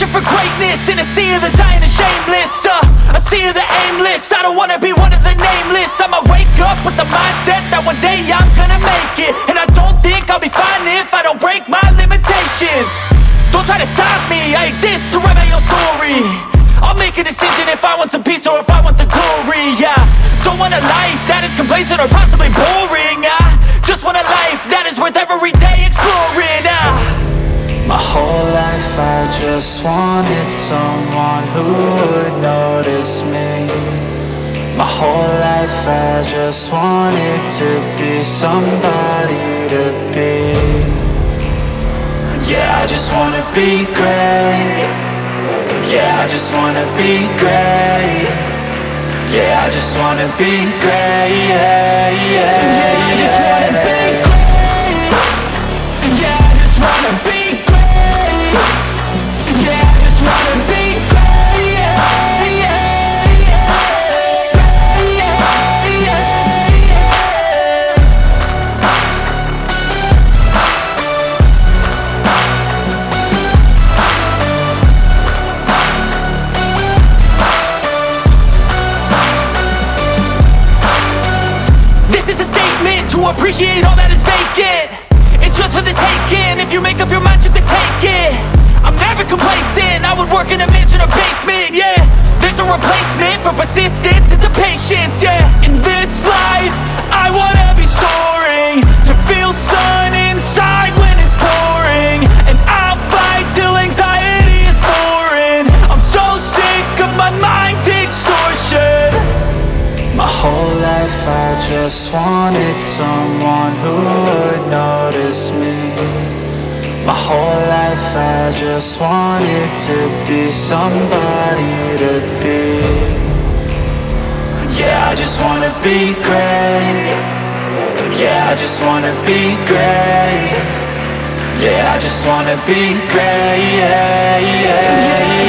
nameless In a sea of the dying and shameless uh, A sea of the aimless. I don't wanna be one of the nameless. I'ma wake up with the mindset That one day I'm gonna make it. And I don't think I'll be fine if I don't break my limitations. Don't try to stop me I exist to write my own story. I'll make a decision if I want some peace or if I want the glory, yeah. Don't want a life that is complacent or possibly boring, just wanted someone who would notice me. My whole life I just wanted to be somebody to be. Yeah, I just wanna be great. Yeah, I just wanna be great. Yeah, I just wanna be great. Yeah, yeah, yeah. just appreciate all that is vacant It's just for the taking, if you make up your mind you can take it. I'm never complacent, I would work in a mansion or basement, yeah. There's no replacement for persistence, it's a patience, just wanted someone who would notice me. My whole life I just wanted to be somebody to be. Yeah, I just wanna be great. Yeah, I just wanna be great. Yeah, I just wanna be great. Yeah, yeah, yeah